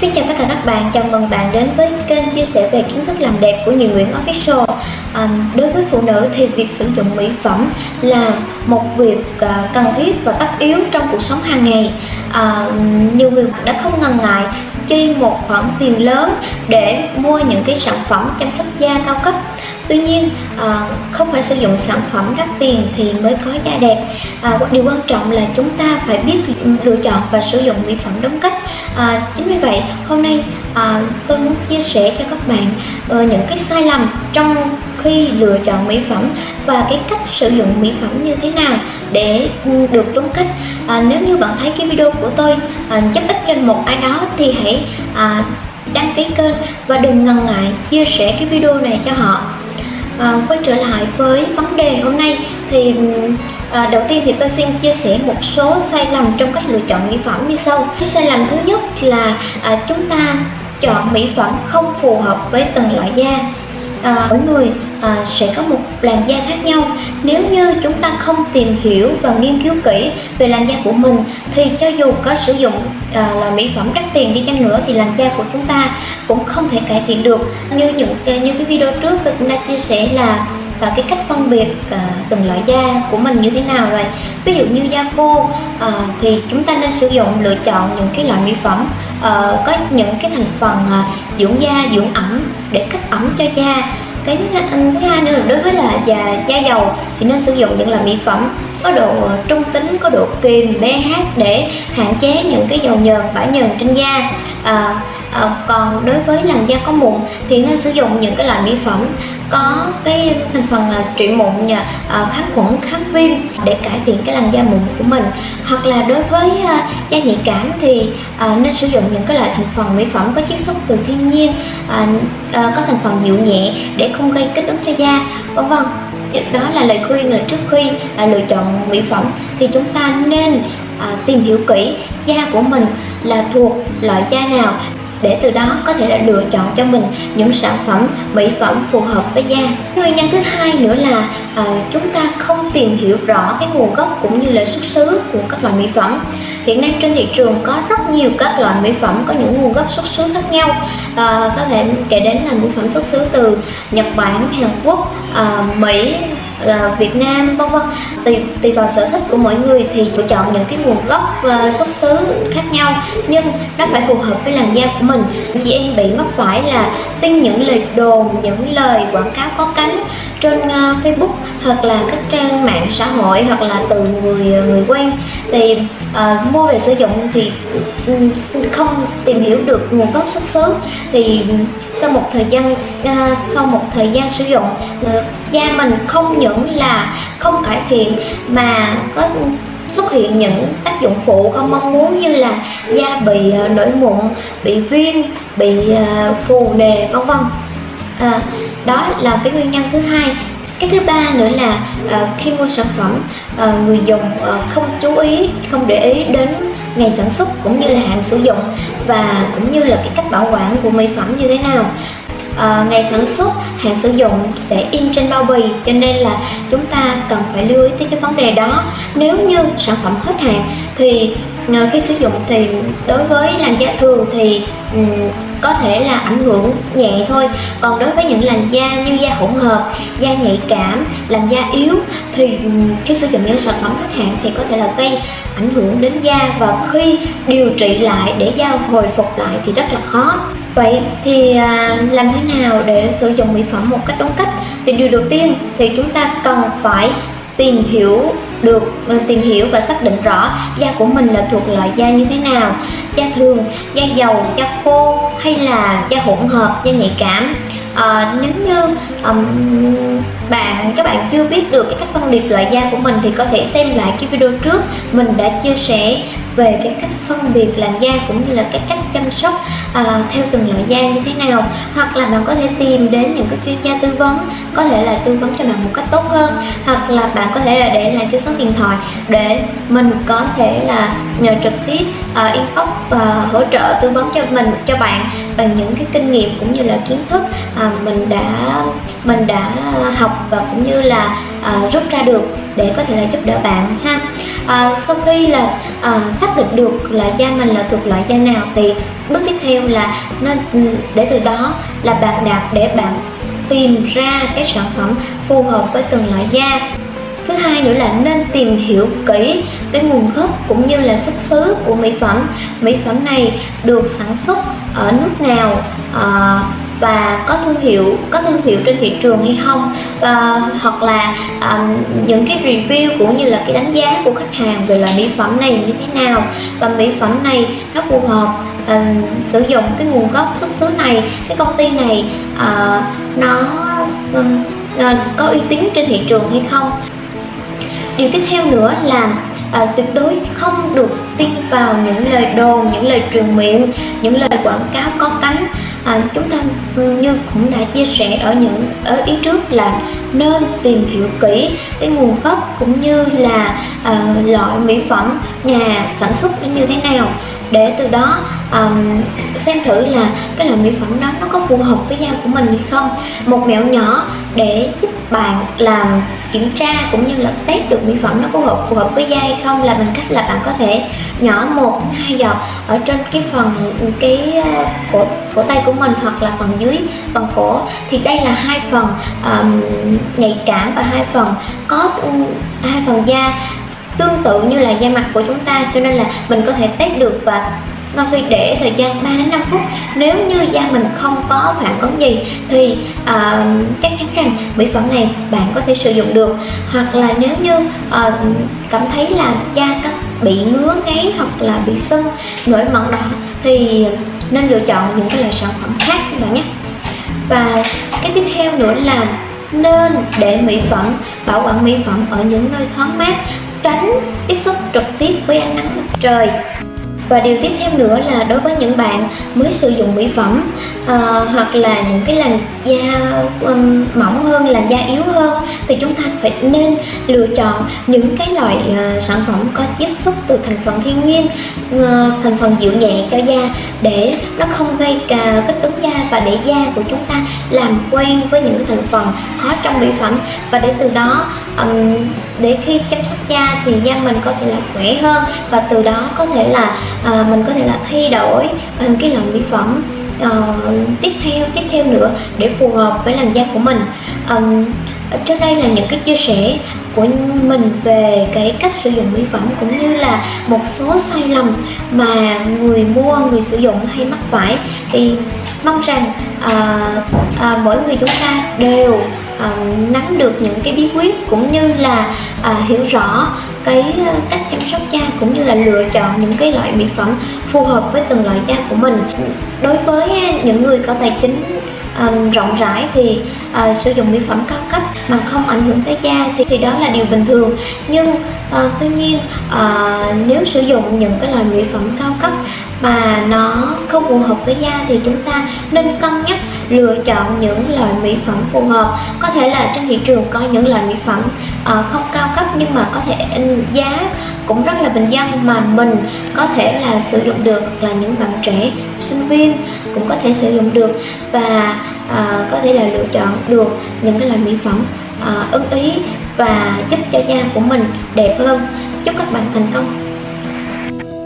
Xin chào tất cả các bạn, chào mừng bạn đến với kênh chia sẻ về kiến thức làm đẹp của nhị Nguyễn Official. À, Đối với phụ nữ thì việc sử dụng mỹ phẩm là một việc à, cần thiết và tất yếu trong cuộc sống hàng ngày. À, Nhiều người đã không ngần ngại chi một khoản tiền lớn để mua những cái sản phẩm chăm sóc da cao cấp. Tuy nhiên ờ, không phải sử dụng sản phẩm đắt tiền thì mới có da đẹp. Ờ, điều quan trọng là chúng ta phải biết lựa chọn và sử dụng mỹ phẩm đúng cách. Ờ, chính vì vậy hôm nay tôi muốn chia sẻ cho các bạn những cái sai lầm trong khi lựa chọn mỹ phẩm và cái cách sử dụng mỹ phẩm như thế nào để được đúng cách. À, nếu như bạn thấy cái video của tôi à, giúp ích cho một ai đó thì hãy à, đăng ký kênh và đừng ngần ngại chia sẻ cái video này cho họ à, quay trở lại với vấn đề hôm nay thì à, đầu tiên thì tôi xin chia sẻ một số sai lầm trong cách lựa chọn mỹ phẩm như sau. Cái sai lầm thứ nhất là à, chúng ta chọn mỹ phẩm không phù hợp với từng loại da. À, mỗi người à, sẽ có một làn da khác nhau. Nếu như chúng ta không tìm hiểu và nghiên cứu kỹ về làn da của mình thì cho dù có sử dụng à, là mỹ phẩm đắt tiền đi chăng nữa thì làn da của chúng ta cũng không thể cải thiện được. Như những à, như cái video trước tôi cũng đã chia sẻ là và cái cách phân biệt à, từng loại da của mình như thế nào rồi. Ví dụ như da khô à, thì chúng ta nên sử dụng lựa chọn những cái loại mỹ phẩm à, có những cái thành phần à, dưỡng da dưỡng ẩm để cấp ẩm cho da cái thứ hai nữa là đối với là da da dầu thì nên sử dụng những loại mỹ phẩm có độ trung tính có độ kiềm pH để hạn chế những cái dầu nhờn bã nhờn trên da. À, à, còn đối với làn da có mụn thì nên sử dụng những cái loại mỹ phẩm có cái thành phần là trị mụn nha à, ờ, kháng khuẩn kháng viêm để cải thiện cái làn da mụn của mình. Hoặc là đối với à, da nhạy cảm thì à, nên sử dụng những cái loại thành phần mỹ phẩm có chiết xuất từ thiên nhiên à, à, có thành phần dịu nhẹ để không gây kích ứng cho da vân vân. Đó là lời khuyên là trước khi à, lựa chọn mỹ phẩm thì chúng ta nên à, tìm hiểu kỹ da của mình là thuộc loại da nào để từ đó có thể là lựa chọn cho mình những sản phẩm mỹ phẩm phù hợp với da. Nguyên nhân thứ hai nữa là à, chúng ta không tìm hiểu rõ cái nguồn gốc cũng như là xuất xứ của các loại mỹ phẩm. Hiện nay trên thị trường có rất nhiều các loại mỹ phẩm có những nguồn gốc xuất xứ khác nhau. À, có thể kể đến là mỹ phẩm xuất xứ từ Nhật Bản, Hàn Quốc, à, Mỹ Việt Nam vân vân. Tùy tùy vào sở thích của mỗi người thì lựa chọn những cái nguồn gốc uh, xuất xứ khác nhau nhưng nó phải phù hợp với làn da của mình. Chị em bị mắc phải là tin những lời đồn những lời quảng cáo có cánh trên uh, Facebook hoặc là các trang mạng xã hội hoặc là từ người ờ, người quen. Thì uh, mua về sử dụng thì ừ, không tìm hiểu được nguồn gốc xuất xứ. Thì sau một thời gian uh, sau một thời gian sử dụng uh, da mình không những là không cải thiện mà có xuất hiện những tác dụng phụ không mong muốn như là da bị à, nổi mụn bị viêm bị à, phù nề vân vân. À, đó là cái nguyên nhân thứ hai. Cái thứ ba nữa là uh, khi mua sản phẩm uh, người dùng uh, không chú ý không để ý đến ngày sản xuất cũng như là hạn sử dụng và cũng như là cái cách bảo quản của mỹ phẩm như thế nào. Ờ, ngày sản xuất hạn sử dụng sẽ in trên bao bì cho nên là chúng ta cần phải lưu ý tới cái vấn đề đó. Nếu như sản phẩm hết hạn thì ờ, khi sử dụng thì đối với làn da thường thì um, có thể là ảnh hưởng nhẹ thôi. Còn đối với những làn da như da hỗn hợp da nhạy cảm làn da yếu thì ừ, khi sử dụng những sản phẩm hết hạn thì có thể là gây ảnh hưởng đến da. Và khi điều trị lại để da hồi phục lại thì rất là khó vậy thì à, làm thế nào để sử dụng mỹ phẩm một cách đúng cách? Thì điều đầu tiên thì chúng ta cần phải tìm hiểu được ờ, tìm hiểu và xác định rõ da của mình là thuộc loại da như thế nào. Da thường da dầu da khô hay là da hỗn hợp da nhạy cảm. À, nếu như um, bạn chưa biết được cái cách phân biệt loại da của mình thì có thể xem lại cái video trước. Mình đã chia sẻ về cái cách phân biệt làn da cũng như là cái cách chăm sóc à, theo từng loại da như thế nào. Hoặc là bạn có thể tìm đến những cái chuyên gia tư vấn có thể là tư vấn cho bạn một cách tốt hơn. Hoặc là bạn có thể là để lại cái số điện thoại để mình có thể là nhờ trực tiếp uh, inbox và hỗ trợ tư vấn cho mình cho bạn bằng những cái kinh nghiệm cũng như là kiến thức à, mình đã mình đã học và cũng như là à, rút ra được để có thể là giúp đỡ bạn ha. À, sau khi là à, xác định được là da mình là thuộc loại da nào thì bước tiếp theo là nên ừ, để từ đó là bạn đạt để bạn tìm ra cái sản phẩm phù hợp với từng loại da thứ hai nữa là nên tìm hiểu kỹ cái nguồn gốc cũng như là xuất xứ của mỹ phẩm. Mỹ phẩm này được sản xuất ở nước nào à, và có thương hiệu có thương hiệu trên thị trường hay không và hoặc là um, những cái review cũng như là cái đánh giá của khách hàng về loại mỹ phẩm này như thế nào. Và mỹ phẩm này nó phù hợp um, sử dụng cái nguồn gốc xuất xứ này cái công ty này uh, nó um, uh, có uy tín trên thị trường hay không điều tiếp theo nữa là à, tuyệt đối không được tin vào những lời đồn những lời truyền miệng những lời quảng cáo có cánh à, ờ, chúng ta như cũng đã chia sẻ ở những ở ý trước là nên tìm hiểu kỹ cái nguồn gốc cũng như là à, loại mỹ phẩm nhà sản xuất nó như thế nào. Để từ đó um, xem thử là cái loại mỹ phẩm đó nó có phù hợp với da của mình hay không. Một mẹo nhỏ để giúp bạn làm kiểm tra cũng như là test được mỹ phẩm nó có hợp phù hợp với da hay không là bằng cách là bạn có thể nhỏ một hai giọt ở trên cái phần cái ờ, cổ cổ tay của mình hoặc là phần dưới phần cổ. Thì đây là hai phần um, nhạy cảm và hai phần có ừ, hai phần da tương tự như là da mặt của chúng ta cho nên là mình có thể test được và sau khi để thời gian 3 đến 5 phút nếu như da mình không có phản ứng gì thì uh, chắc chắn rằng mỹ phẩm này bạn có thể sử dụng được. Hoặc là nếu như uh, cảm thấy là da các bị ngứa ngáy hoặc là bị sưng nổi mẩn đỏ thì nên lựa chọn những cái loại sản phẩm khác các bạn nhé. Và cái tiếp theo nữa là nên để mỹ phẩm bảo quản mỹ phẩm ở những nơi thoáng mát tránh tiếp xúc trực tiếp với ánh nắng mặt trời và điều tiếp theo nữa là đối với những bạn mới sử dụng mỹ phẩm uh, hoặc là những cái làn da um, mỏng hơn làn da yếu hơn thì chúng ta phải nên lựa chọn những cái loại uh, sản phẩm có chiết xuất từ thành phần thiên nhiên uh, thành phần dịu nhẹ cho da để nó không gây cả kích ứng da và để da của chúng ta làm quen với những cái thành phần có trong mỹ phẩm. Và để từ đó um, để khi chăm sóc da thì da mình có thể là khỏe hơn và từ đó có thể là uh, mình có thể là thay đổi uh, cái loại mỹ phẩm uh, tiếp theo tiếp theo nữa để phù hợp với làn da của mình. Um, trước đây là những cái chia sẻ của mình về cái cách sử dụng mỹ phẩm cũng như là một số sai lầm mà người mua người sử dụng hay mắc phải. Thì mong rằng à, à, mỗi người chúng ta đều Ờ, nắm được những cái bí quyết cũng như là à, hiểu rõ cái ờ, cách chăm sóc da cũng như là lựa chọn những cái loại mỹ phẩm phù hợp với từng loại da của mình. Đối với những người có tài chính um, rộng rãi thì uh, sử dụng mỹ phẩm cao cấp mà không ảnh hưởng tới da thì, thì đó là điều bình thường. Nhưng uh, tuy nhiên uh, nếu sử dụng những cái loại mỹ phẩm cao cấp mà nó không phù hợp với da thì chúng ta nên cân nhắc lựa chọn những loại mỹ phẩm phù hợp. Có thể là trên thị trường có những loại mỹ phẩm uh, không cao cấp nhưng mà có thể giá cũng rất là bình dân mà mình có thể là sử dụng được là những bạn trẻ sinh viên cũng có thể sử dụng được và uh, có thể là lựa chọn được những cái loại mỹ phẩm uh, ưng ý và giúp cho da của mình đẹp hơn. Chúc các bạn thành công!